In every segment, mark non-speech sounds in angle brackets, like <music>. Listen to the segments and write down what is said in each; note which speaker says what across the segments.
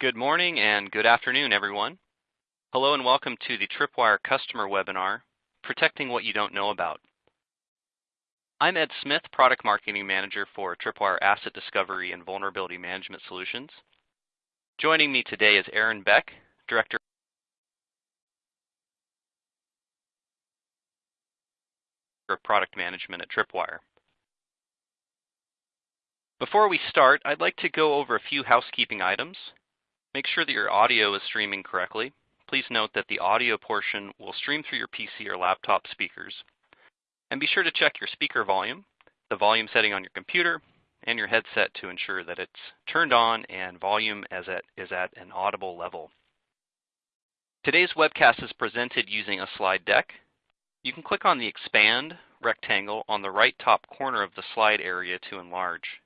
Speaker 1: Good morning and good afternoon, everyone. Hello and welcome to the Tripwire customer webinar, Protecting What You Don't Know About. I'm Ed Smith, Product Marketing Manager for Tripwire Asset Discovery and Vulnerability Management Solutions. Joining me today is Aaron Beck, Director of Product Management at Tripwire. Before we start, I'd like to go over a few housekeeping items. Make sure that your audio is streaming correctly. Please note that the audio portion will stream through your PC or laptop speakers. And be sure to check your speaker volume, the volume setting on your computer, and your headset to ensure that it's turned on and volume is at, is at an audible level. Today's webcast is presented using a slide deck. You can click on the expand rectangle on the right top corner of the slide area to enlarge.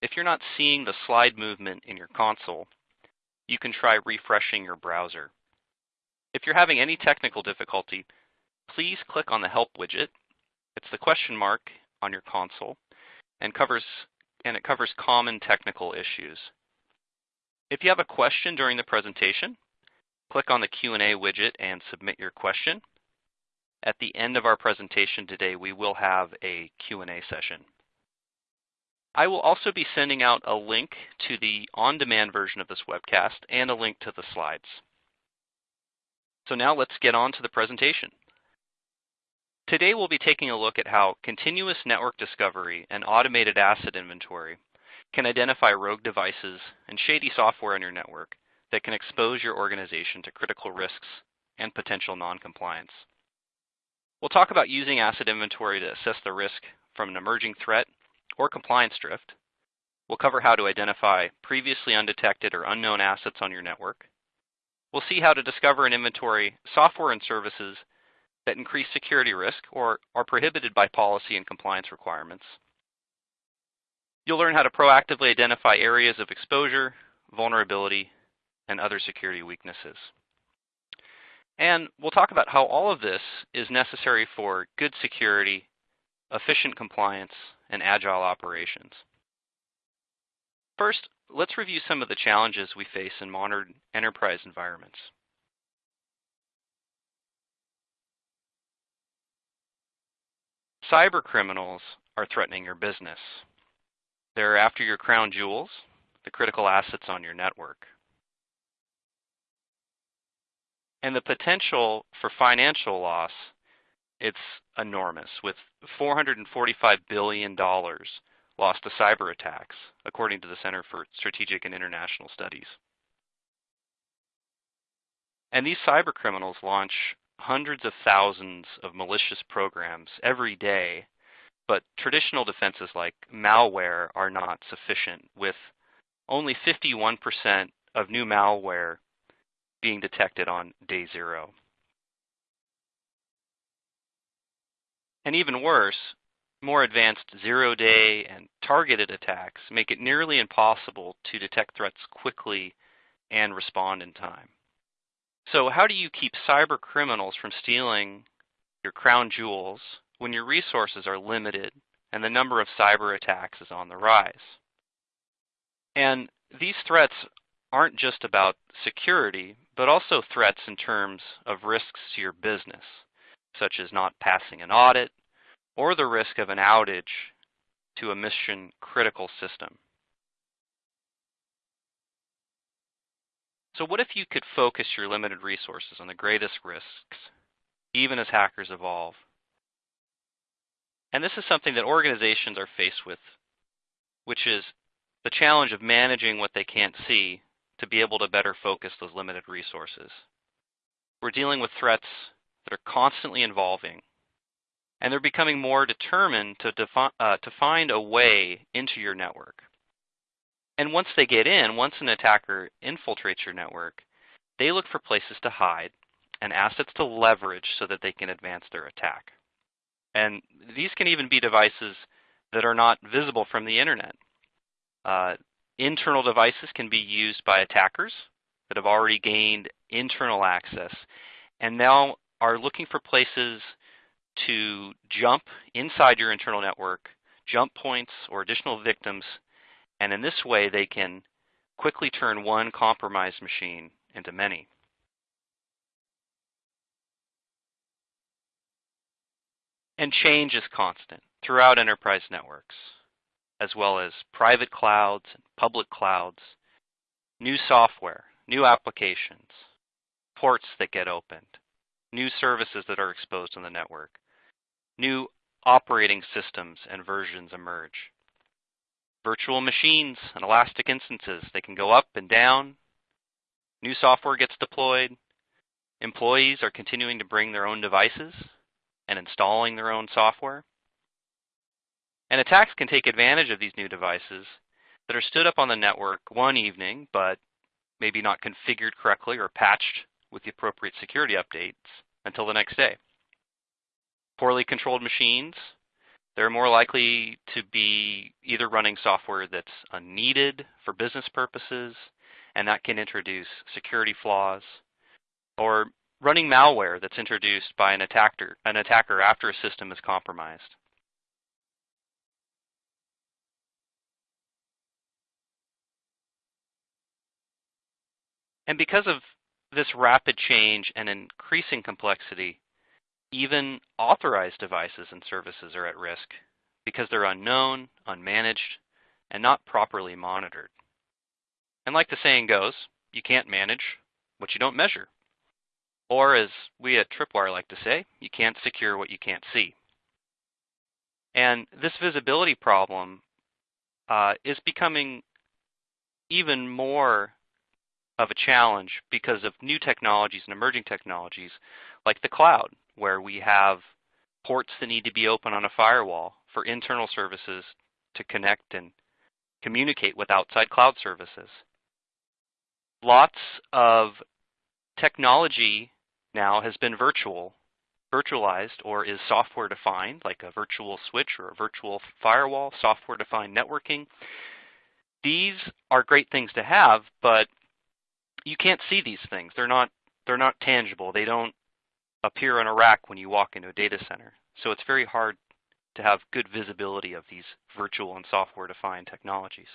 Speaker 1: If you're not seeing the slide movement in your console, you can try refreshing your browser. If you're having any technical difficulty, please click on the Help widget. It's the question mark on your console and covers and it covers common technical issues. If you have a question during the presentation, click on the Q&A widget and submit your question. At the end of our presentation today, we will have a Q&A session. I will also be sending out a link to the on-demand version of this webcast and a link to the slides. So now let's get on to the presentation. Today we'll be taking a look at how continuous network discovery and automated asset inventory can identify rogue devices and shady software on your network that can expose your organization to critical risks and potential noncompliance. We'll talk about using asset inventory to assess the risk from an emerging threat or compliance drift. We'll cover how to identify previously undetected or unknown assets on your network. We'll see how to discover and inventory software and services that increase security risk or are prohibited by policy and compliance requirements. You'll learn how to proactively identify areas of exposure, vulnerability, and other security weaknesses. And we'll talk about how all of this is necessary for good security, efficient compliance, and agile operations. First, let's review some of the challenges we face in modern enterprise environments. Cyber criminals are threatening your business. They're after your crown jewels, the critical assets on your network. And the potential for financial loss it's enormous, with $445 billion lost to cyber attacks, according to the Center for Strategic and International Studies. And these cyber criminals launch hundreds of thousands of malicious programs every day, but traditional defenses like malware are not sufficient, with only 51% of new malware being detected on day zero. And even worse, more advanced zero-day and targeted attacks make it nearly impossible to detect threats quickly and respond in time. So how do you keep cyber criminals from stealing your crown jewels when your resources are limited and the number of cyber attacks is on the rise? And these threats aren't just about security, but also threats in terms of risks to your business such as not passing an audit or the risk of an outage to a mission critical system. So what if you could focus your limited resources on the greatest risks, even as hackers evolve? And this is something that organizations are faced with, which is the challenge of managing what they can't see to be able to better focus those limited resources. We're dealing with threats that are constantly evolving, and they're becoming more determined to, defi- uh, to find a way into your network. And once they get in, once an attacker infiltrates your network, they look for places to hide and assets to leverage so that they can advance their attack. And these can even be devices that are not visible from the internet. Uh, internal devices can be used by attackers that have already gained internal access and now are looking for places to jump inside your internal network, jump points or additional victims, and in this way they can quickly turn one compromised machine into many. And change is constant throughout enterprise networks, as well as private clouds and public clouds, new software, new applications, ports that get opened, new services that are exposed on the network, new operating systems and versions emerge. Virtual machines and elastic instances, they can go up and down. New software gets deployed. Employees are continuing to bring their own devices and installing their own software. And attacks can take advantage of these new devices that are stood up on the network one evening, but maybe not configured correctly or patched with the appropriate security updates until the next day. Poorly controlled machines, they're more likely to be either running software that's unneeded for business purposes, and that can introduce security flaws, or running malware that's introduced by an attacker, an attacker after a system is compromised. And because of this rapid change and increasing complexity, even authorized devices and services are at risk because they're unknown, unmanaged, and not properly monitored. And like the saying goes, you can't manage what you don't measure. Or as we at Tripwire like to say, you can't secure what you can't see. And this visibility problem uh, is becoming even more of a challenge because of new technologies and emerging technologies like the cloud, where we have ports that need to be open on a firewall for internal services to connect and communicate with outside cloud services. Lots of technology now has been virtual, virtualized, or is software defined, like a virtual switch or a virtual firewall, software defined networking. These are great things to have, but you can't see these things. They're not they're not tangible. They don't appear on a rack when you walk into a data center. So it's very hard to have good visibility of these virtual and software-defined technologies.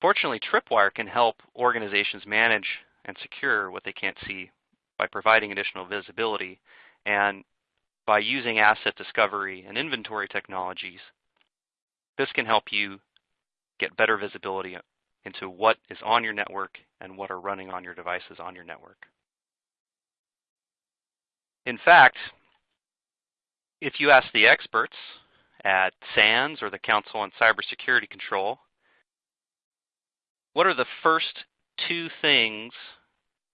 Speaker 1: Fortunately, Tripwire can help organizations manage and secure what they can't see by providing additional visibility and by using asset discovery and inventory technologies. This can help you get better visibility into what is on your network and what are running on your devices on your network. In fact, if you ask the experts at SANS or the Council on Cybersecurity Control, what are the first two things,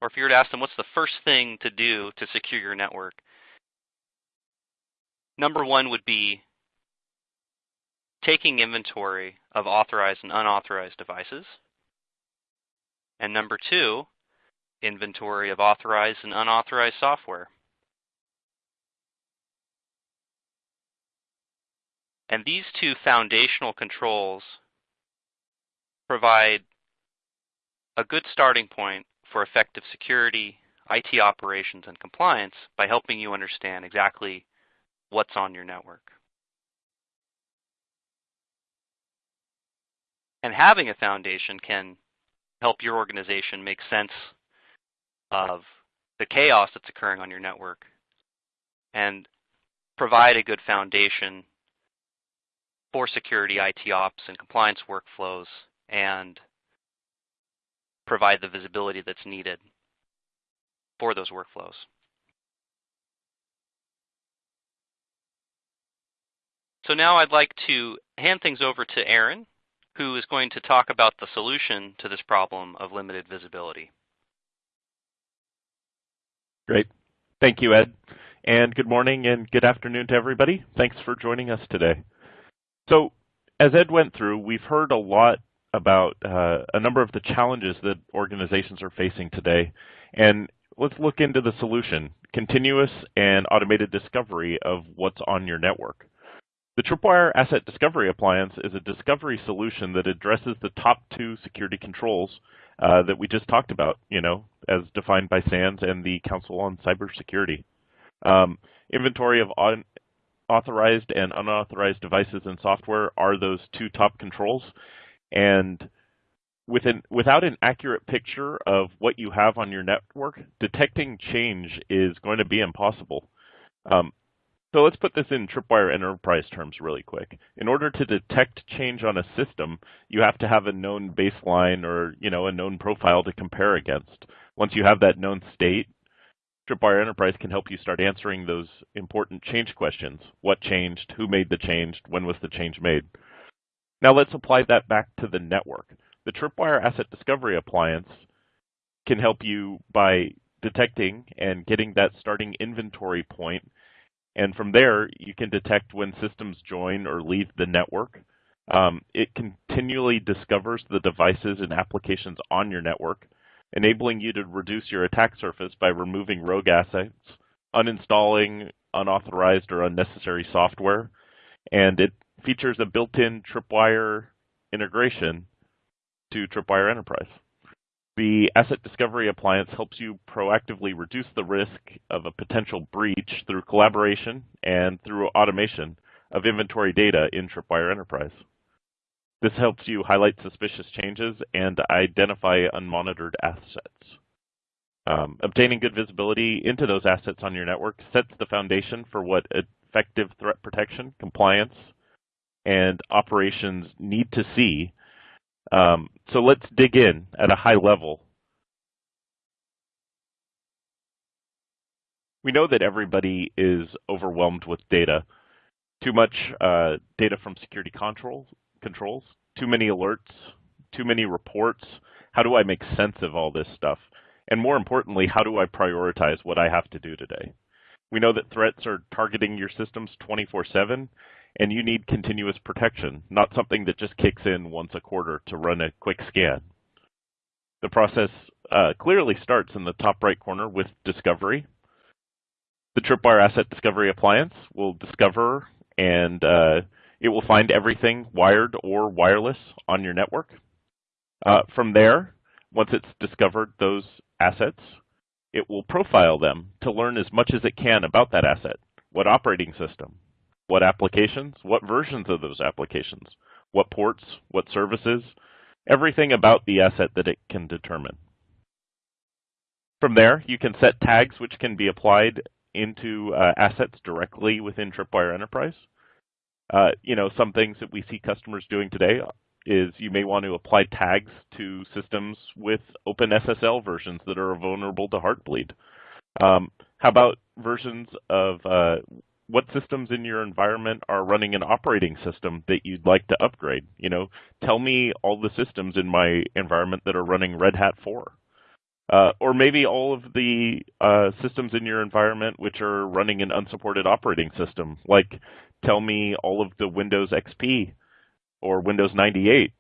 Speaker 1: or if you were to ask them what's the first thing to do to secure your network, number one would be taking inventory of authorized and unauthorized devices. And number two, inventory of authorized and unauthorized software. And these two foundational controls provide a good starting point for effective security, IT operations, and compliance by helping you understand exactly what's on your network. And having a foundation can help your organization make sense of the chaos that's occurring on your network and provide a good foundation for security, IT ops, and compliance workflows, and provide the visibility that's needed for those workflows. So now I'd like to hand things over to Aaron, who is going to talk about the solution to this problem of limited visibility.
Speaker 2: Great. Thank you, Ed. And good morning and good afternoon to everybody. Thanks for joining us today. So as Ed went through, we've heard a lot about uh, a number of the challenges that organizations are facing today. And let's look into the solution, continuous and automated discovery of what's on your network. The Tripwire Asset Discovery Appliance is a discovery solution that addresses the top two security controls uh, that we just talked about, you know, as defined by SANS and the Council on Cybersecurity. Um, inventory of authorized and unauthorized devices and software are those two top controls. And with an, without an accurate picture of what you have on your network, detecting change is going to be impossible. Um, so let's put this in Tripwire enterprise terms really quick. In order to detect change on a system, you have to have a known baseline or you know a known profile to compare against. Once you have that known state, Tripwire Enterprise can help you start answering those important change questions. What changed? Who made the change? When was the change made? Now let's apply that back to the network. The Tripwire Asset Discovery Appliance can help you by detecting and getting that starting inventory point and from there, you can detect when systems join or leave the network. Um, it continually discovers the devices and applications on your network, enabling you to reduce your attack surface by removing rogue assets, uninstalling unauthorized or unnecessary software, and it features a built-in Tripwire integration to Tripwire Enterprise. The Asset Discovery Appliance helps you proactively reduce the risk of a potential breach through collaboration and through automation of inventory data in Tripwire Enterprise. This helps you highlight suspicious changes and identify unmonitored assets. Um, obtaining good visibility into those assets on your network sets the foundation for what effective threat protection, compliance, and operations need to see um, so let's dig in at a high level. We know that everybody is overwhelmed with data. Too much uh, data from security control, controls, too many alerts, too many reports. How do I make sense of all this stuff? And more importantly, how do I prioritize what I have to do today? We know that threats are targeting your systems 24 7, and you need continuous protection, not something that just kicks in once a quarter to run a quick scan. The process uh, clearly starts in the top right corner with discovery. The Tripwire Asset Discovery Appliance will discover and uh, it will find everything wired or wireless on your network. Uh, from there, once it's discovered those assets, it will profile them to learn as much as it can about that asset. What operating system, what applications, what versions of those applications, what ports, what services, everything about the asset that it can determine. From there, you can set tags which can be applied into uh, assets directly within Tripwire Enterprise. Uh, you know, some things that we see customers doing today is you may want to apply tags to systems with OpenSSL versions that are vulnerable to Heartbleed. Um, how about versions of uh, what systems in your environment are running an operating system that you'd like to upgrade? You know, tell me all the systems in my environment that are running Red Hat 4. Uh, or maybe all of the uh, systems in your environment which are running an unsupported operating system. Like, tell me all of the Windows XP or Windows 98,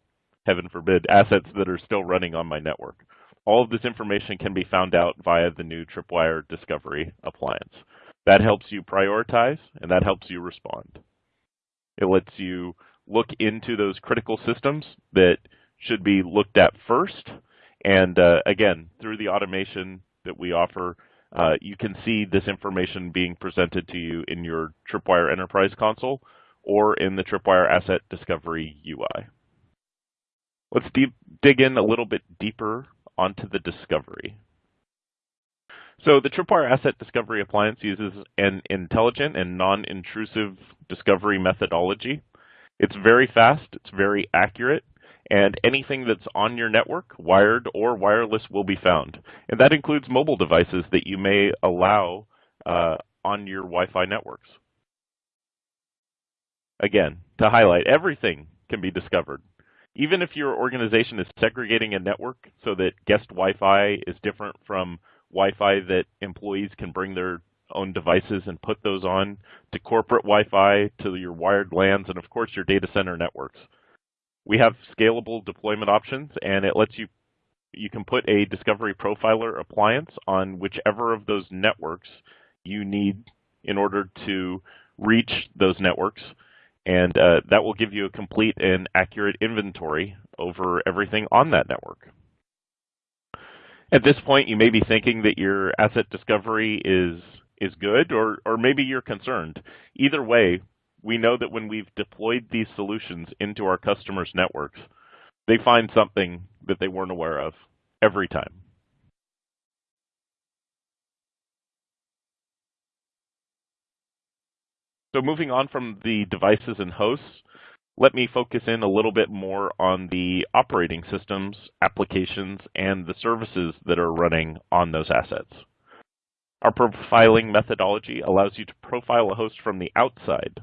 Speaker 2: heaven forbid, assets that are still running on my network. All of this information can be found out via the new Tripwire Discovery appliance. That helps you prioritize and that helps you respond. It lets you look into those critical systems that should be looked at first. And uh, again, through the automation that we offer, uh, you can see this information being presented to you in your Tripwire Enterprise console or in the Tripwire Asset Discovery UI. Let's dig in a little bit deeper onto the discovery. So the Tripwire Asset Discovery Appliance uses an intelligent and non-intrusive discovery methodology. It's very fast, it's very accurate, and anything that's on your network, wired or wireless, will be found. And that includes mobile devices that you may allow uh, on your Wi-Fi networks. Again, to highlight, everything can be discovered. Even if your organization is segregating a network so that guest Wi-Fi is different from Wi-Fi that employees can bring their own devices and put those on to corporate Wi-Fi, to your wired LANs, and of course your data center networks. We have scalable deployment options and it lets you you can put a Discovery Profiler appliance on whichever of those networks you need in order to reach those networks. And uh, that will give you a complete and accurate inventory over everything on that network. At this point, you may be thinking that your asset discovery is is good, or or maybe you're concerned. Either way, we know that when we've deployed these solutions into our customers' networks, they find something that they weren't aware of every time. So moving on from the devices and hosts, let me focus in a little bit more on the operating systems, applications, and the services that are running on those assets. Our profiling methodology allows you to profile a host from the outside.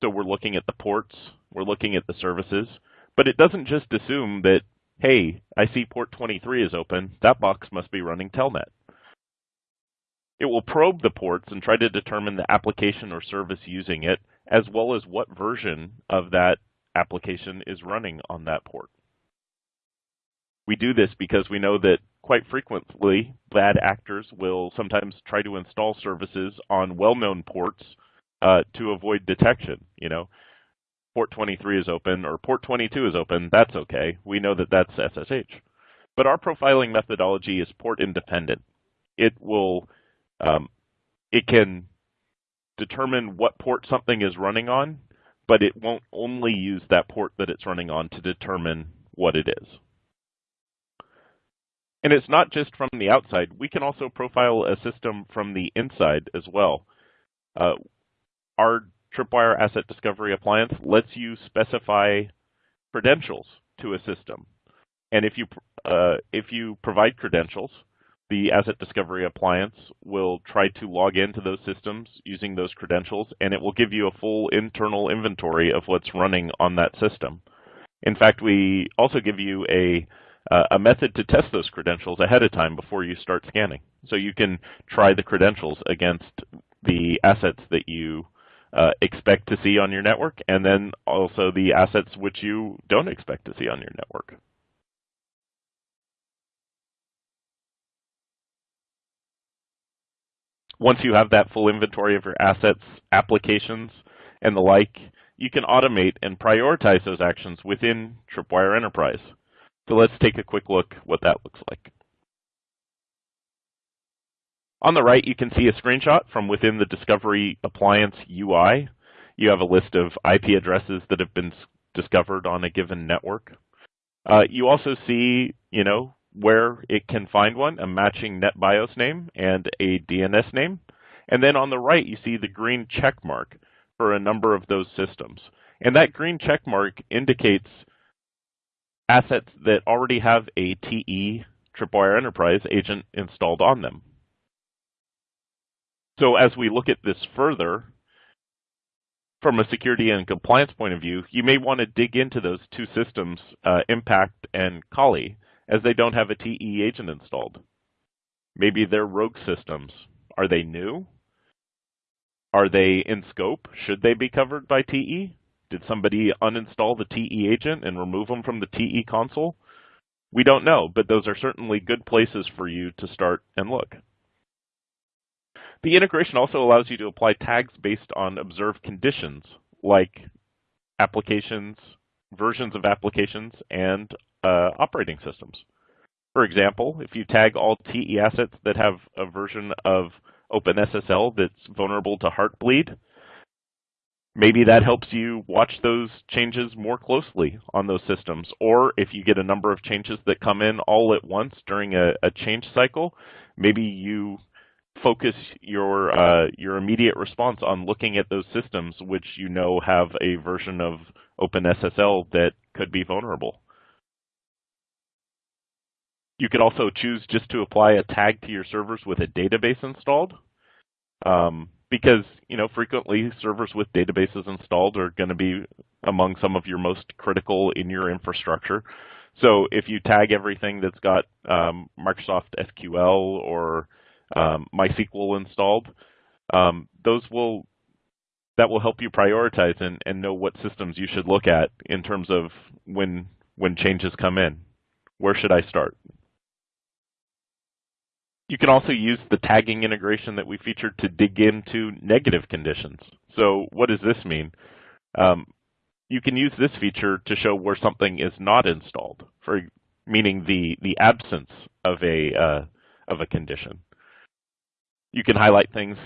Speaker 2: So we're looking at the ports, we're looking at the services, but it doesn't just assume that, hey, I see port 23 is open, that box must be running Telnet. It will probe the ports and try to determine the application or service using it, as well as what version of that application is running on that port. We do this because we know that quite frequently bad actors will sometimes try to install services on well-known ports uh, to avoid detection. You know, port 23 is open or port 22 is open, that's okay. We know that that's SSH. But our profiling methodology is port independent. It will um, it can determine what port something is running on, but it won't only use that port that it's running on to determine what it is. And it's not just from the outside. We can also profile a system from the inside as well. Uh, our Tripwire Asset Discovery Appliance lets you specify credentials to a system. And if you, uh, if you provide credentials, the Asset Discovery Appliance will try to log into those systems using those credentials, and it will give you a full internal inventory of what's running on that system. In fact, we also give you a, uh, a method to test those credentials ahead of time before you start scanning. So you can try the credentials against the assets that you uh, expect to see on your network, and then also the assets which you don't expect to see on your network. Once you have that full inventory of your assets, applications, and the like, you can automate and prioritize those actions within Tripwire Enterprise. So let's take a quick look what that looks like. On the right, you can see a screenshot from within the Discovery Appliance UI. You have a list of IP addresses that have been discovered on a given network. Uh, you also see, you know, where it can find one, a matching NetBIOS name and a DNS name. And then on the right, you see the green check mark for a number of those systems. And that green check mark indicates assets that already have a TE Tripwire Enterprise agent installed on them. So as we look at this further, from a security and compliance point of view, you may want to dig into those two systems, uh, Impact and Kali, as they don't have a TE agent installed. Maybe they're rogue systems. Are they new? Are they in scope? Should they be covered by TE? Did somebody uninstall the TE agent and remove them from the TE console? We don't know, but those are certainly good places for you to start and look. The integration also allows you to apply tags based on observed conditions, like applications, versions of applications, and uh, operating systems. For example, if you tag all TE assets that have a version of OpenSSL that's vulnerable to Heartbleed, maybe that helps you watch those changes more closely on those systems. Or if you get a number of changes that come in all at once during a, a change cycle, maybe you focus your uh, your immediate response on looking at those systems which you know have a version of OpenSSL that could be vulnerable. You could also choose just to apply a tag to your servers with a database installed. Um, because, you know, frequently servers with databases installed are going to be among some of your most critical in your infrastructure. So if you tag everything that's got um, Microsoft SQL or um, MySQL installed, um, those will that will help you prioritize and, and know what systems you should look at in terms of when when changes come in. Where should I start? You can also use the tagging integration that we featured to dig into negative conditions. So what does this mean? Um, you can use this feature to show where something is not installed, for meaning the the absence of a uh, of a condition. You can highlight things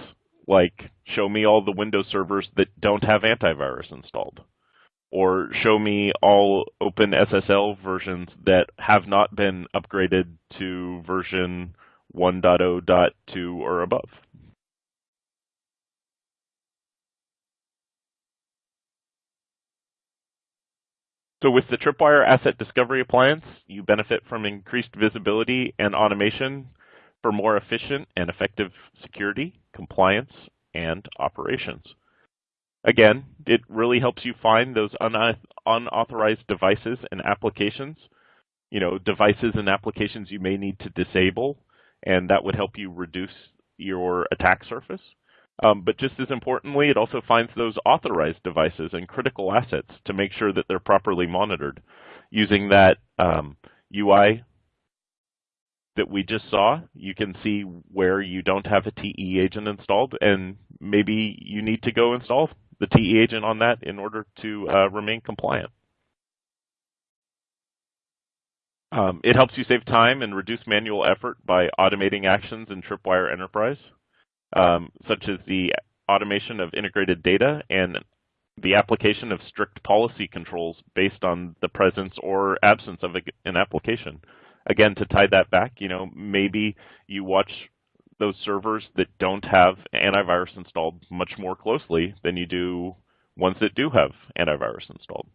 Speaker 2: like show me all the Windows servers that don't have antivirus installed, or show me all OpenSSL versions that have not been upgraded to version 1.0.2 or above. So with the Tripwire Asset Discovery Appliance, you benefit from increased visibility and automation for more efficient and effective security, compliance, and operations. Again, it really helps you find those unauthorized devices and applications, you know, devices and applications you may need to disable, and that would help you reduce your attack surface. Um, but just as importantly, it also finds those authorized devices and critical assets to make sure that they're properly monitored. Using that um, UI that we just saw, you can see where you don't have a TE agent installed, and maybe you need to go install the TE agent on that in order to uh, remain compliant. Um, it helps you save time and reduce manual effort by automating actions in Tripwire Enterprise, um, such as the automation of integrated data and the application of strict policy controls based on the presence or absence of an application. Again, to tie that back, you know, maybe you watch those servers that don't have antivirus installed much more closely than you do ones that do have antivirus installed.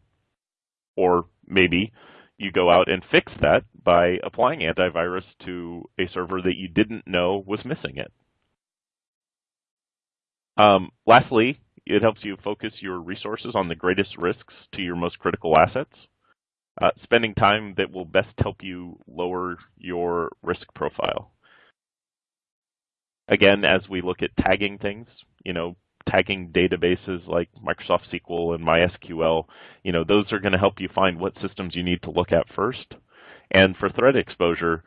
Speaker 2: Or maybe you go out and fix that by applying antivirus to a server that you didn't know was missing it. Um, lastly, it helps you focus your resources on the greatest risks to your most critical assets, uh, spending time that will best help you lower your risk profile. Again, as we look at tagging things, you know, tagging databases like Microsoft SQL and MySQL, you know, those are going to help you find what systems you need to look at first. And for threat exposure,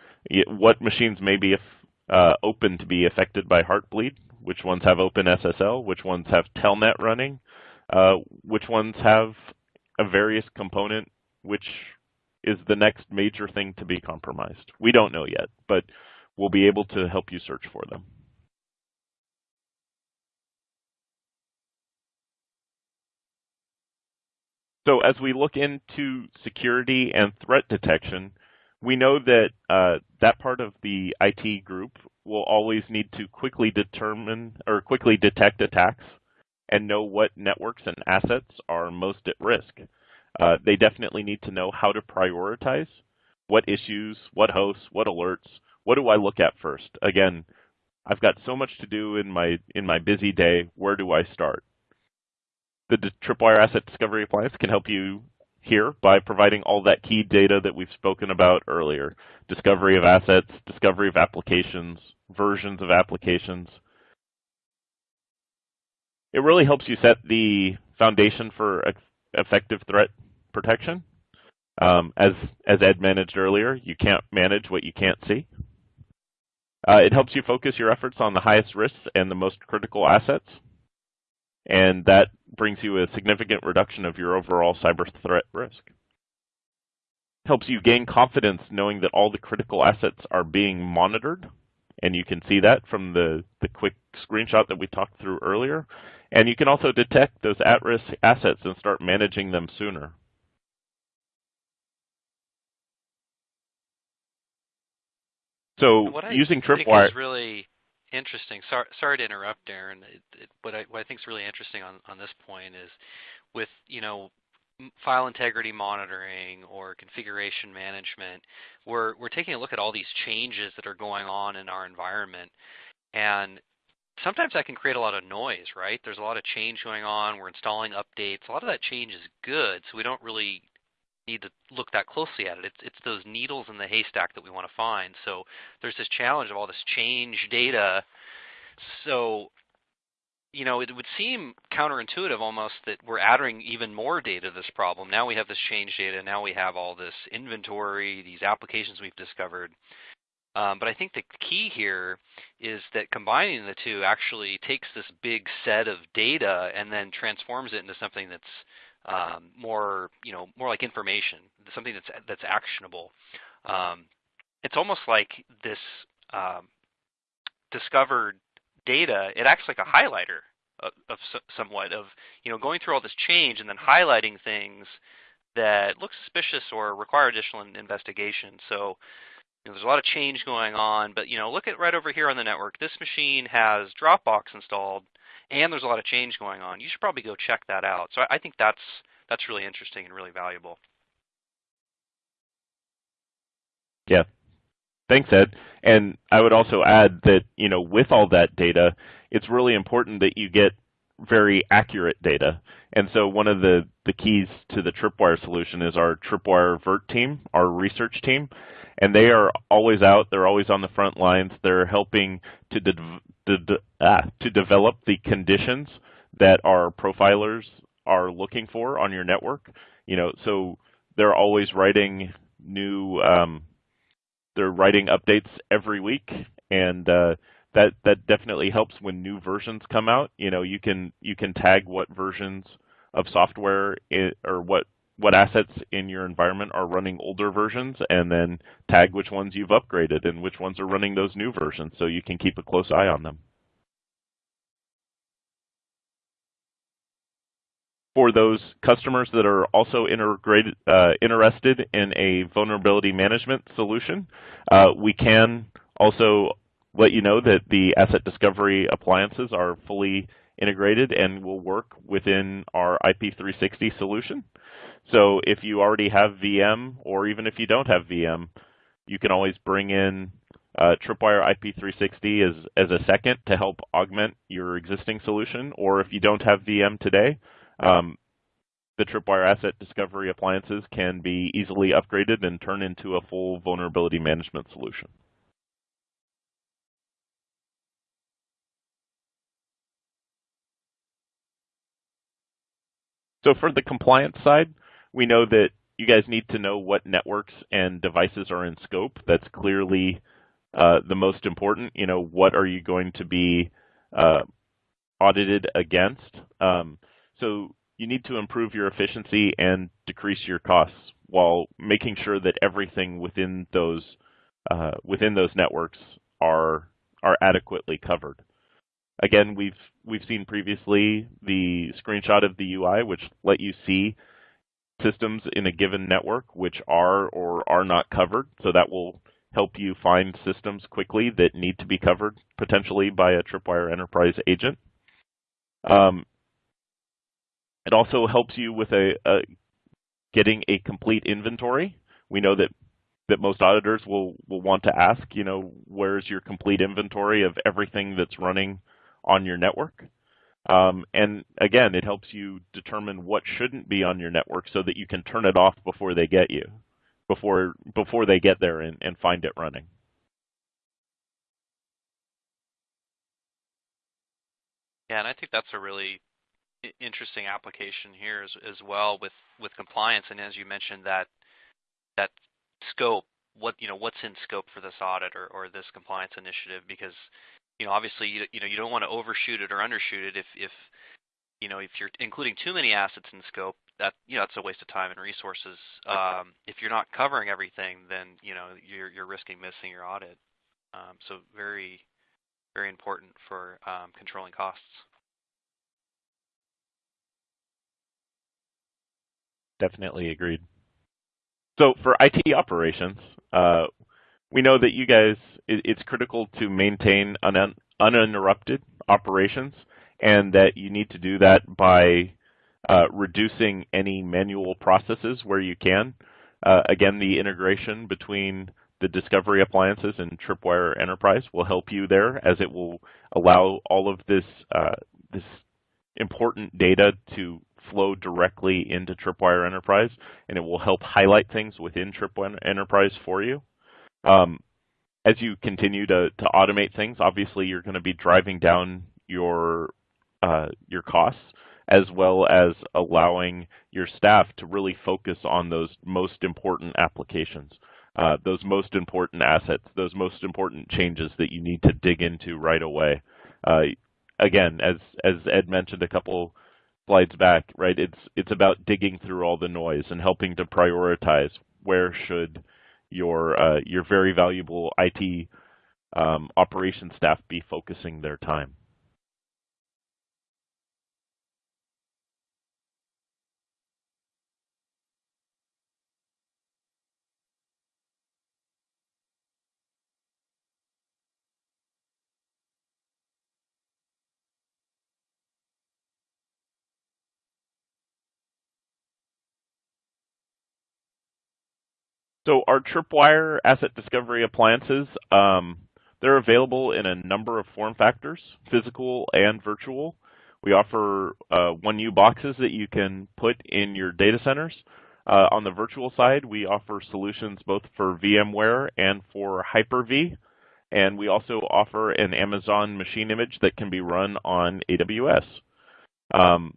Speaker 2: what machines may be uh, open to be affected by Heartbleed, which ones have OpenSSL, which ones have Telnet running, uh, which ones have a various component, which is the next major thing to be compromised. We don't know yet, but we'll be able to help you search for them. So as we look into security and threat detection, we know that uh, that part of the IT group will always need to quickly determine or quickly detect attacks and know what networks and assets are most at risk. Uh, they definitely need to know how to prioritize what issues, what hosts, what alerts, what do I look at first? Again, I've got so much to do in my in my busy day. Where do I start? The Tripwire Asset Discovery Appliance can help you here by providing all that key data that we've spoken about earlier. Discovery of assets, discovery of applications, versions of applications. It really helps you set the foundation for effective threat protection. Um, as, as Ed managed earlier, you can't manage what you can't see. Uh, it helps you focus your efforts on the highest risks and the most critical assets and that brings you a significant reduction of your overall cyber threat risk. Helps you gain confidence knowing that all the critical assets are being monitored, and you can see that from the, the quick screenshot that we talked through earlier. And you can also detect those at-risk assets and start managing them sooner. So using Tripwire
Speaker 1: really interesting. Sorry, sorry to interrupt, Aaron. It, it, what, I, what I think is really interesting on, on this point is with you know file integrity monitoring or configuration management, we're we're taking a look at all these changes that are going on in our environment, and sometimes that can create a lot of noise, right? There's a lot of change going on. We're installing updates. A lot of that change is good, so we don't really need to look that closely at it. It's, it's those needles in the haystack that we want to find. So there's this challenge of all this change data. So, you know, it would seem counterintuitive almost that we're adding even more data to this problem. Now we have this change data. Now we have all this inventory, these applications we've discovered. Um, but I think the key here is that combining the two actually takes this big set of data and then transforms it into something that's um, more you know more like information, something that's that's actionable. Um, it's almost like this um, discovered data. It acts like a highlighter of somewhat of you know going through all this change and then highlighting things that look suspicious or require additional investigation. So you know, there's a lot of change going on, but you know, look at right over here on the network. This machine has Dropbox installed, and there's a lot of change going on. You should probably go check that out. So I think that's that's really interesting and really valuable.
Speaker 2: Yeah. Thanks, Ed. And I would also add that, you know, with all that data, it's really important that you get very accurate data. And so one of the, the keys to the Tripwire solution is our Tripwire VERT team, our research team. And they are always out. They're always on the front lines. They're helping to, de de ah, to develop the conditions that our profilers are looking for on your network. You know, so they're always writing new um, they're writing updates every week, and uh, that that definitely helps when new versions come out. You know, you can you can tag what versions of software it, or what what assets in your environment are running older versions, and then tag which ones you've upgraded and which ones are running those new versions, so you can keep a close eye on them. for those customers that are also uh, interested in a vulnerability management solution, uh, we can also let you know that the asset discovery appliances are fully integrated and will work within our IP360 solution. So if you already have VM, or even if you don't have VM, you can always bring in uh, Tripwire IP360 as, as a second to help augment your existing solution. Or if you don't have VM today, um, the Tripwire Asset Discovery appliances can be easily upgraded and turn into a full vulnerability management solution. So for the compliance side, we know that you guys need to know what networks and devices are in scope. That's clearly uh, the most important. You know, what are you going to be uh, audited against? Um, so you need to improve your efficiency and decrease your costs while making sure that everything within those uh, within those networks are are adequately covered. Again, we've we've seen previously the screenshot of the UI, which let you see systems in a given network which are or are not covered. So that will help you find systems quickly that need to be covered, potentially by a Tripwire Enterprise agent. Um, it also helps you with a, a getting a complete inventory. We know that that most auditors will will want to ask, you know, where's your complete inventory of everything that's running on your network? Um, and again, it helps you determine what shouldn't be on your network so that you can turn it off before they get you, before before they get there and, and find it running.
Speaker 1: Yeah, and I think that's a really interesting application here as, as well with, with compliance. And as you mentioned, that that scope, what you know, what's in scope for this audit or, or this compliance initiative, because you know, obviously, you, you know, you don't want to overshoot it or undershoot it. If if you know, if you're including too many assets in scope, that you know, that's a waste of time and resources. Um, if you're not covering everything, then you know, you're you're risking missing your audit. Um, so very, very important for um, controlling costs.
Speaker 2: definitely agreed. So for IT operations, uh, we know that you guys, it's critical to maintain un, uninterrupted operations and that you need to do that by uh, reducing any manual processes where you can. Uh, again, the integration between the Discovery appliances and Tripwire Enterprise will help you there as it will allow all of this, uh, this important data to flow directly into Tripwire Enterprise, and it will help highlight things within Tripwire Enterprise for you. Um, as you continue to, to automate things, obviously you're going to be driving down your uh, your costs as well as allowing your staff to really focus on those most important applications, uh, those most important assets, those most important changes that you need to dig into right away. Uh, again, as as Ed mentioned a couple slides back, right? It's it's about digging through all the noise and helping to prioritize where should your uh, your very valuable IT um, operations staff be focusing their time. So our Tripwire asset discovery appliances, um, they're available in a number of form factors, physical and virtual. We offer uh, 1U boxes that you can put in your data centers. Uh, on the virtual side, we offer solutions both for VMware and for Hyper-V. And we also offer an Amazon machine image that can be run on AWS. Um,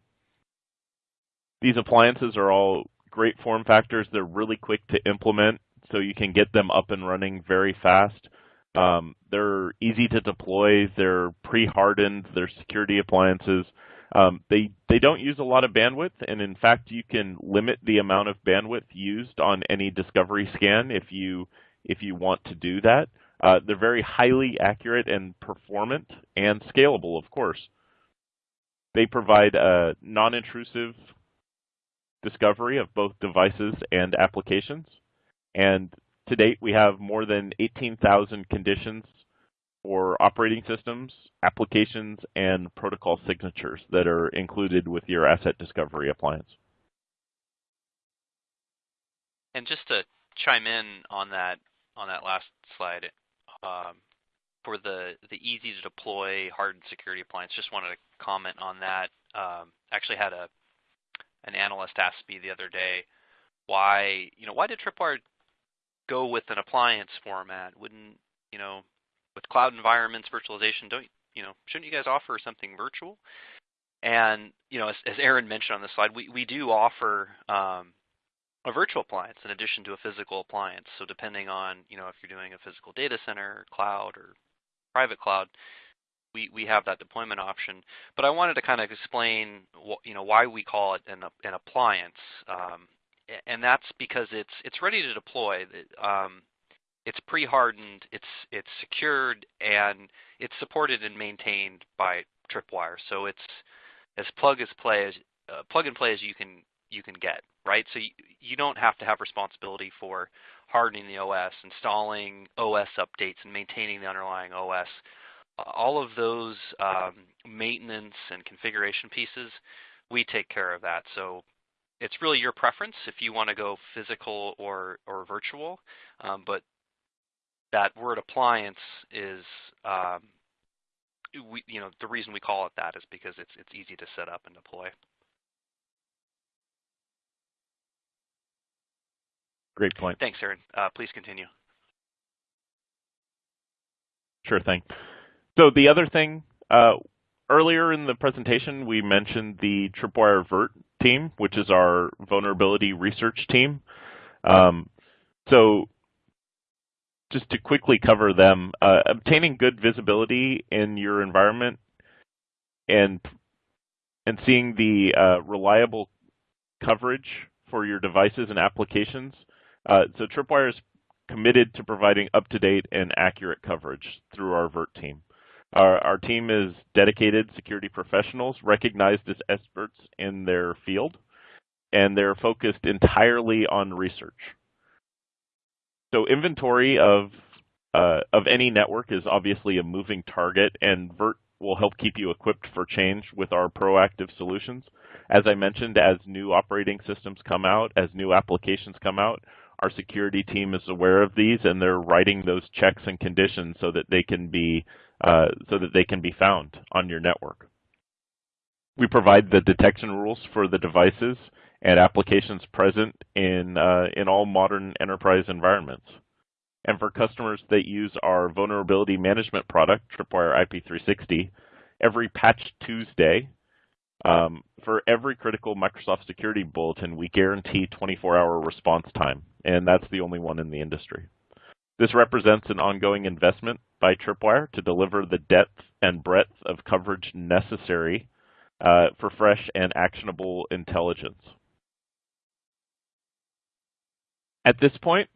Speaker 2: these appliances are all great form factors. They're really quick to implement, so you can get them up and running very fast. Um, they're easy to deploy. They're pre-hardened. They're security appliances. Um, they they don't use a lot of bandwidth, and in fact, you can limit the amount of bandwidth used on any discovery scan if you if you want to do that. Uh, they're very highly accurate and performant and scalable, of course. They provide a non-intrusive discovery of both devices and applications. And to date, we have more than 18,000 conditions for operating systems, applications, and protocol signatures that are included with your asset discovery appliance.
Speaker 1: And just to chime in on that on that last slide, um, for the the easy to deploy hardened security appliance, just wanted to comment on that. Um, actually had a an analyst asked me the other day why you know why did Tripwire go with an appliance format? Wouldn't you know with cloud environments, virtualization, don't you know shouldn't you guys offer something virtual? And you know, as, as Aaron mentioned on the slide, we we do offer um, a virtual appliance in addition to a physical appliance. So depending on you know if you're doing a physical data center, cloud, or private cloud, we, we have that deployment option. But I wanted to kind of explain what, you know why we call it an, an appliance, um, and that's because it's it's ready to deploy. Um, it's pre-hardened, it's it's secured, and it's supported and maintained by Tripwire. So it's as plug as play as uh, plug and play as you can you can get, right? So you, you don't have to have responsibility for hardening the OS, installing OS updates, and maintaining the underlying OS all of those um, maintenance and configuration pieces, we take care of that. So it's really your preference if you want to go physical or, or virtual, um, but that word appliance is, um, we, you know, the reason we call it that is because it's, it's easy to set up and deploy.
Speaker 2: Great point.
Speaker 1: Thanks, Aaron. Uh, please continue.
Speaker 2: Sure thing. So the other thing, uh, earlier in the presentation, we mentioned the Tripwire VERT team, which is our vulnerability research team. Um, so just to quickly cover them, uh, obtaining good visibility in your environment and and seeing the uh, reliable coverage for your devices and applications. Uh, so Tripwire is committed to providing up-to-date and accurate coverage through our VERT team. Our, our team is dedicated security professionals recognized as experts in their field, and they're focused entirely on research. So inventory of uh, of any network is obviously a moving target, and VERT will help keep you equipped for change with our proactive solutions. As I mentioned, as new operating systems come out, as new applications come out, our security team is aware of these and they're writing those checks and conditions so that they can be uh, so that they can be found on your network. We provide the detection rules for the devices and applications present in, uh, in all modern enterprise environments. And for customers that use our vulnerability management product, Tripwire IP360, every Patch Tuesday, um, for every critical Microsoft security bulletin, we guarantee 24-hour response time, and that's the only one in the industry. This represents an ongoing investment by Tripwire to deliver the depth and breadth of coverage necessary uh, for fresh and actionable intelligence. At this point,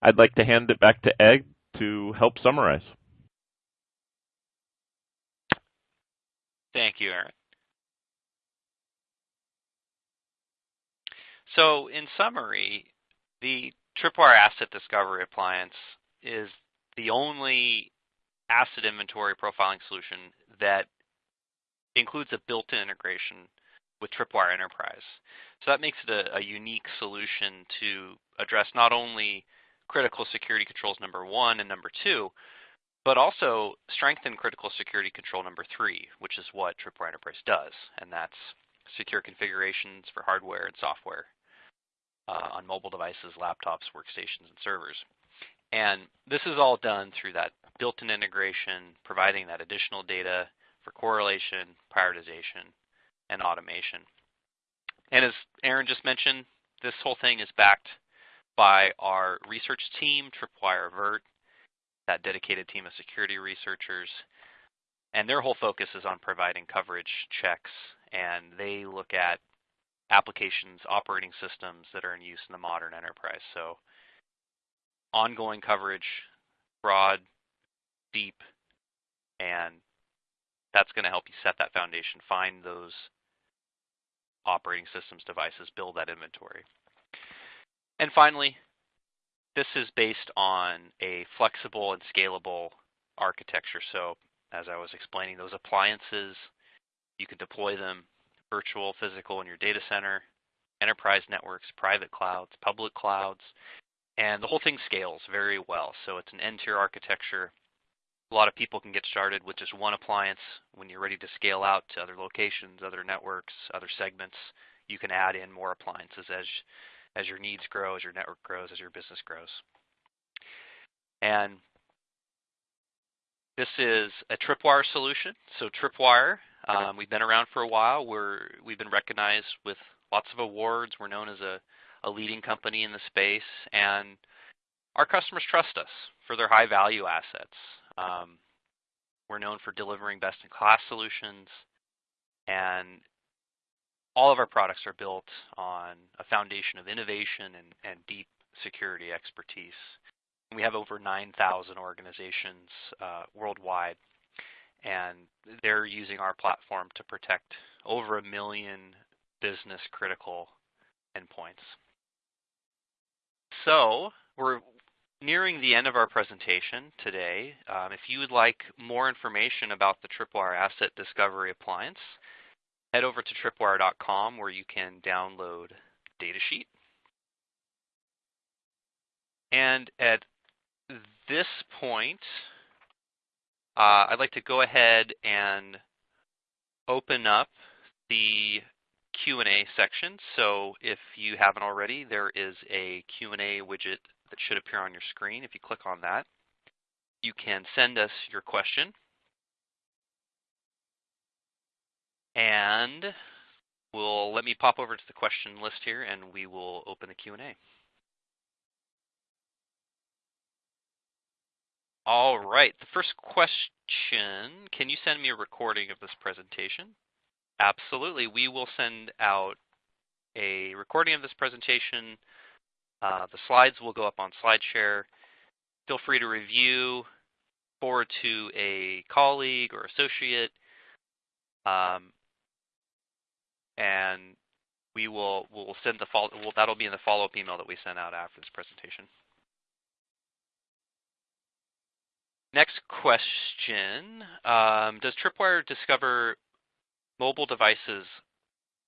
Speaker 2: I'd like to hand it back to Ed to help summarize.
Speaker 1: Thank you, Aaron. So in summary, the Tripwire Asset Discovery Appliance is the only asset inventory profiling solution that includes a built-in integration with Tripwire Enterprise. So that makes it a, a unique solution to address not only critical security controls number one and number two, but also strengthen critical security control number three, which is what Tripwire Enterprise does, and that's secure configurations for hardware and software uh, on mobile devices, laptops, workstations, and servers. And this is all done through that built-in integration, providing that additional data for correlation, prioritization, and automation. And as Aaron just mentioned, this whole thing is backed by our research team, Tripwire Avert, that dedicated team of security researchers. And their whole focus is on providing coverage checks, and they look at applications, operating systems that are in use in the modern enterprise. So ongoing coverage, broad, deep, and that's going to help you set that foundation, find those operating systems devices, build that inventory. And finally, this is based on a flexible and scalable architecture. So as I was explaining, those appliances, you can deploy them virtual, physical in your data center, enterprise networks, private clouds, public clouds, and the whole thing scales very well. So it's an n-tier architecture. A lot of people can get started with just one appliance. When you're ready to scale out to other locations, other networks, other segments, you can add in more appliances as, as your needs grow, as your network grows, as your business grows. And this is a Tripwire solution. So Tripwire um, we've been around for a while. We're we've been recognized with lots of awards. We're known as a, a leading company in the space, and our customers trust us for their high value assets. Um, we're known for delivering best in class solutions, and all of our products are built on a foundation of innovation and, and deep security expertise. We have over 9,000 organizations uh, worldwide and they're using our platform to protect over a million business critical endpoints. So we're nearing the end of our presentation today. Um, if you would like more information about the Tripwire Asset Discovery Appliance, head over to tripwire.com where you can download datasheet. And at this point, uh, I'd like to go ahead and open up the Q&A section. So if you haven't already, there is a Q&A widget that should appear on your screen. If you click on that, you can send us your question. And we'll let me pop over to the question list here and we will open the Q&A. All right, the first question, can you send me a recording of this presentation? Absolutely, we will send out a recording of this presentation. Uh, the slides will go up on SlideShare. Feel free to review, forward to a colleague or associate, um, and we will will send the follow. Well, that'll be in the follow-up email that we send out after this presentation. Next question. Um, does Tripwire discover mobile devices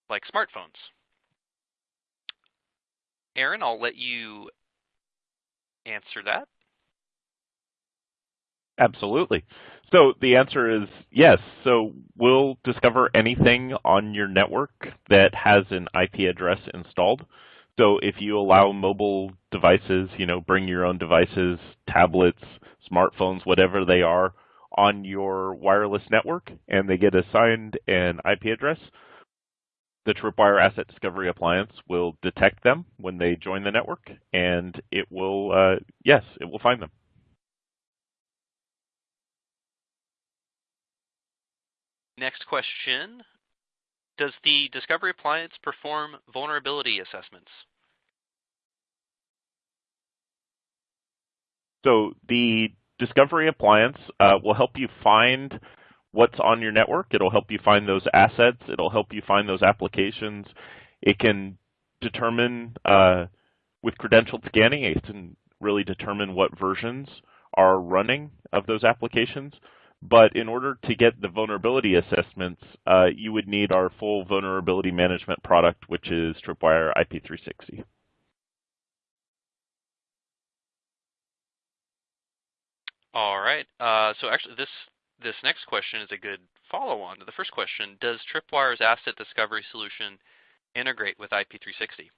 Speaker 1: like smartphones? Aaron, I'll let you answer that.
Speaker 2: Absolutely. So the answer is yes. So we'll discover anything on your network that has an IP address installed. So if you allow mobile devices, you know, bring your own devices, tablets, smartphones, whatever they are, on your wireless network and they get assigned an IP address, the Tripwire Asset Discovery Appliance will detect them when they join the network and it will, uh, yes, it will find them.
Speaker 1: Next question. Does the Discovery Appliance perform vulnerability assessments?
Speaker 2: So the Discovery Appliance uh, will help you find what's on your network. It'll help you find those assets. It'll help you find those applications. It can determine uh, with credentialed scanning, it can really determine what versions are running of those applications. But in order to get the vulnerability assessments, uh, you would need our full vulnerability management product, which is Tripwire IP360.
Speaker 1: All right. Uh, so actually, this this next question is a good follow-on to the first question. Does Tripwire's asset discovery solution integrate with IP360?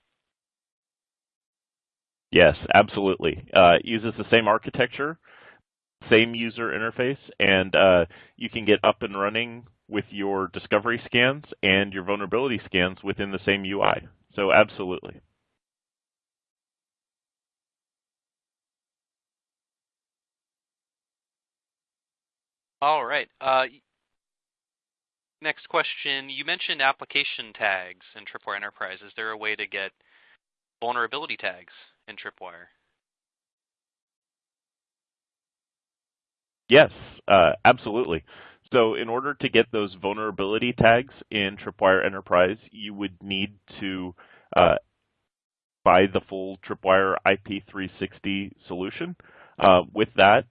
Speaker 2: Yes, absolutely. Uh, it uses the same architecture, same user interface, and uh, you can get up and running with your discovery scans and your vulnerability scans within the same UI. So absolutely.
Speaker 1: All right. Uh, next question. You mentioned application tags in Tripwire Enterprise. Is there a way to get vulnerability tags in Tripwire?
Speaker 2: Yes, uh, absolutely. So in order to get those vulnerability tags in Tripwire Enterprise, you would need to uh, buy the full Tripwire IP360 solution. Uh, with that,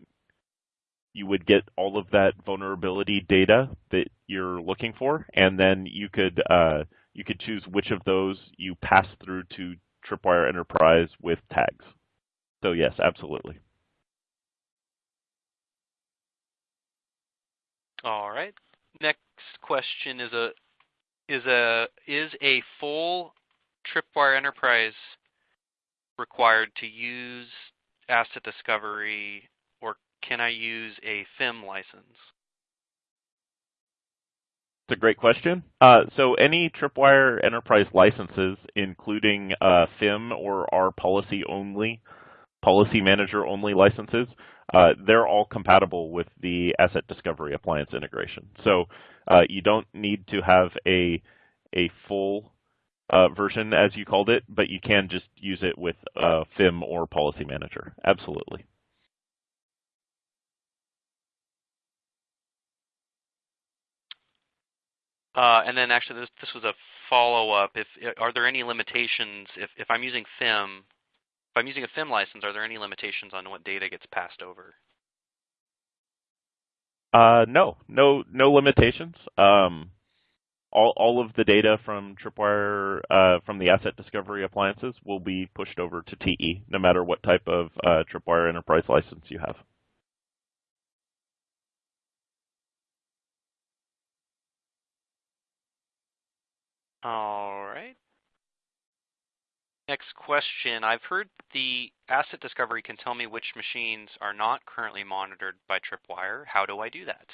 Speaker 2: you would get all of that vulnerability data that you're looking for, and then you could uh, you could choose which of those you pass through to Tripwire Enterprise with tags. So yes, absolutely.
Speaker 1: All right. Next question is a is a is a full Tripwire Enterprise required to use asset discovery, can I use a FIM license?
Speaker 2: It's a great question. Uh, so any Tripwire Enterprise licenses, including uh, FIM or our policy only, policy manager only licenses, uh, they're all compatible with the Asset Discovery Appliance integration. So uh, you don't need to have a, a full uh, version, as you called it, but you can just use it with uh, FIM or Policy Manager. Absolutely.
Speaker 1: Uh, and then actually, this, was a follow-up. If are there any limitations if, I'm using FIM if I'm using a FIM license, are there any limitations on what data gets passed over?
Speaker 2: Uh, no, no, no limitations. Um, all, all of the data from Tripwire, uh, from the asset discovery appliances will be pushed over to TE, no matter what type of uh, Tripwire enterprise license you have.
Speaker 1: All right. Next question. I've heard the asset discovery can tell me which machines are not currently monitored by Tripwire. How do I do that?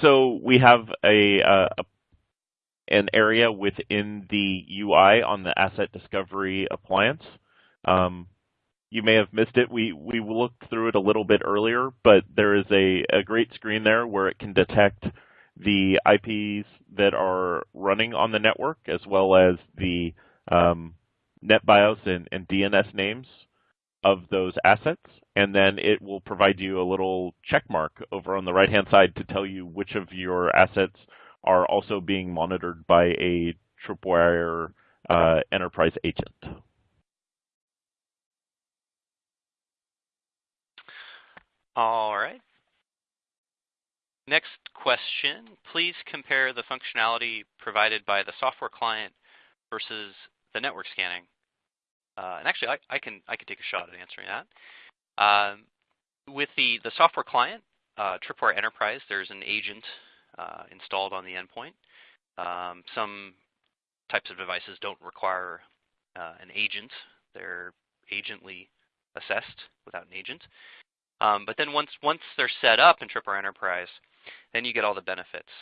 Speaker 2: So we have a, uh, an area within the UI on the asset discovery appliance. Um, you may have missed it. We we looked through it a little bit earlier, but there is a, a great screen there where it can detect the IPs that are running on the network, as well as the um, NetBIOS and, and DNS names of those assets. And then it will provide you a little check mark over on the right-hand side to tell you which of your assets are also being monitored by a Tripwire uh, enterprise agent.
Speaker 1: All right. Next question, please compare the functionality provided by the software client versus the network scanning. Uh, and actually, I, I, can I can take a shot at answering that. Um, with the the software client, uh, Tripwire Enterprise, there's an agent uh, installed on the endpoint. Um, some types of devices don't require uh, an agent; they're agently assessed without an agent. Um, but then once once they're set up in Tripwire Enterprise, then you get all the benefits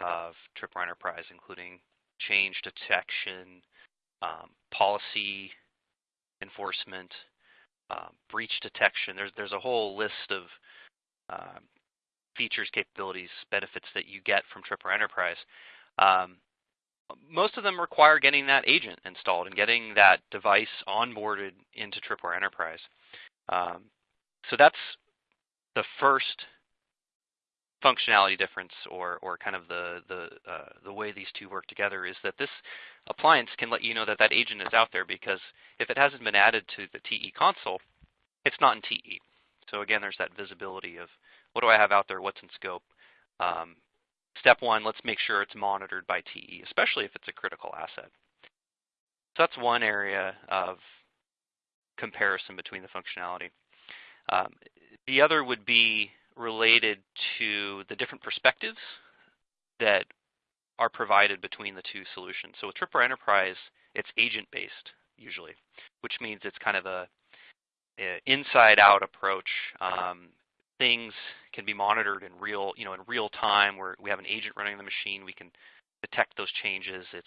Speaker 1: of Tripwire Enterprise, including change detection, um, policy enforcement, um, breach detection. There's there's a whole list of um, features, capabilities, benefits that you get from Tripwire Enterprise. Um, most of them require getting that agent installed and getting that device onboarded into Tripwire Enterprise. Um, so that's the first functionality difference or, or kind of the, the, uh, the way these two work together is that this appliance can let you know that that agent is out there because if it hasn't been added to the TE console, it's not in TE. So again, there's that visibility of what do I have out there, what's in scope. Um, step one, let's make sure it's monitored by TE, especially if it's a critical asset. So that's one area of comparison between the functionality. Um, the other would be related to the different perspectives that are provided between the two solutions. So with Tripwire Enterprise, it's agent-based usually, which means it's kind of a, a inside-out approach. Um, things can be monitored in real, you know, in real time. Where we have an agent running the machine, we can detect those changes. It's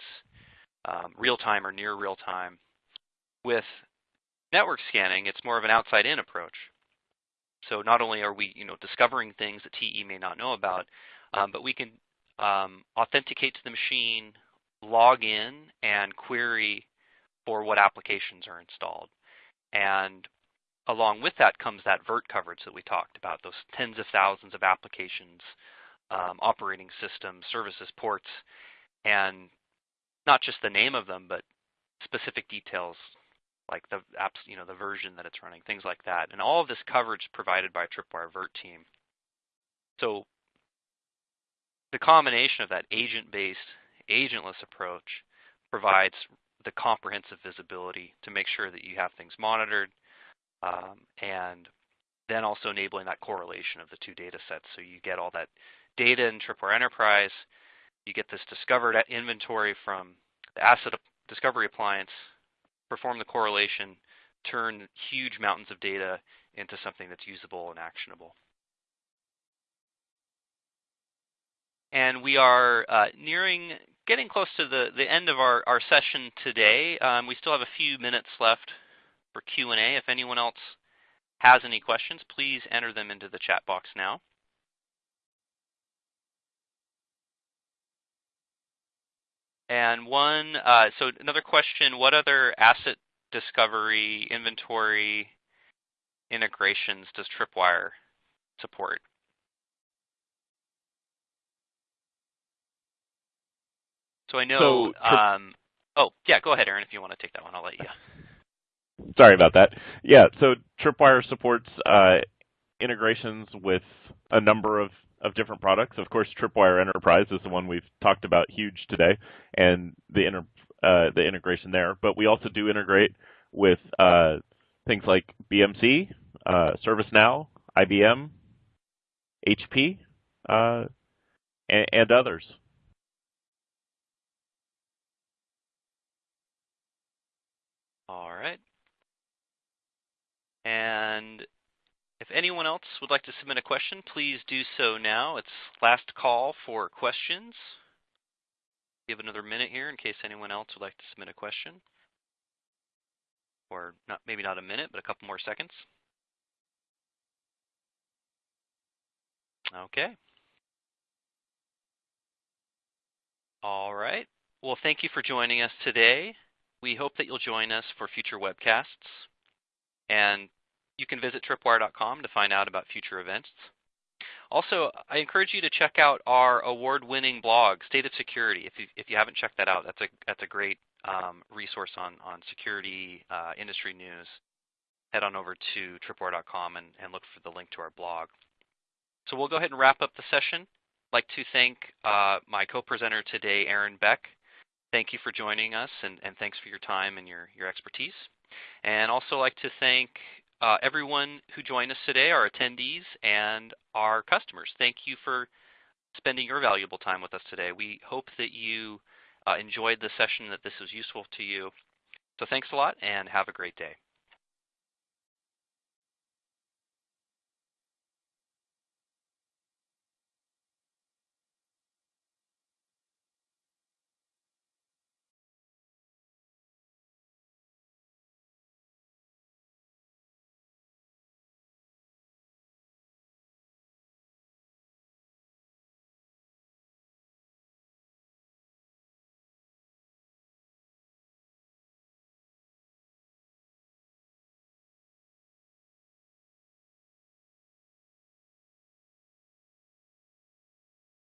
Speaker 1: um, real time or near real time. With network scanning, it's more of an outside-in approach. So not only are we, you know, discovering things that TE may not know about, um, but we can um, authenticate to the machine, log in, and query for what applications are installed. And along with that comes that VERT coverage that we talked about, those tens of thousands of applications, um, operating systems, services, ports, and not just the name of them, but specific details like the apps, you know, the version that it's running, things like that. And all of this coverage provided by Tripwire VERT team. So the combination of that agent-based, agentless approach provides the comprehensive visibility to make sure that you have things monitored um, and then also enabling that correlation of the two data sets. So you get all that data in Tripwire Enterprise, you get this discovered inventory from the asset discovery appliance, perform the correlation, turn huge mountains of data into something that's usable and actionable. And we are uh, nearing, getting close to the, the end of our, our session today. Um, we still have a few minutes left for Q&A. If anyone else has any questions, please enter them into the chat box now. And one, uh, so another question, what other asset discovery, inventory integrations does Tripwire support? So I know, so, um, oh, yeah, go ahead, Aaron, if you want to take that one, I'll let you. <laughs>
Speaker 2: Sorry about that. Yeah, so Tripwire supports uh, integrations with a number of of different products. Of course, Tripwire Enterprise is the one we've talked about huge today, and the inter, uh, the integration there. But we also do integrate with uh, things like BMC, uh, ServiceNow, IBM, HP, uh, and, and others.
Speaker 1: All right. And anyone else would like to submit a question, please do so now. It's last call for questions. Give another minute here in case anyone else would like to submit a question. Or not, maybe not a minute, but a couple more seconds. Okay. All right. Well, thank you for joining us today. We hope that you'll join us for future webcasts. And you can visit tripwire.com to find out about future events. Also, I encourage you to check out our award-winning blog, State of Security. If you, if you haven't checked that out, that's a, that's a great um, resource on, on security uh, industry news. Head on over to tripwire.com and, and look for the link to our blog. So we'll go ahead and wrap up the session. I'd like to thank uh, my co-presenter today, Aaron Beck. Thank you for joining us, and, and thanks for your time and your, your expertise. And also like to thank uh, everyone who joined us today, our attendees, and our customers. Thank you for spending your valuable time with us today. We hope that you uh, enjoyed the session, that this was useful to you. So thanks a lot, and have a great day.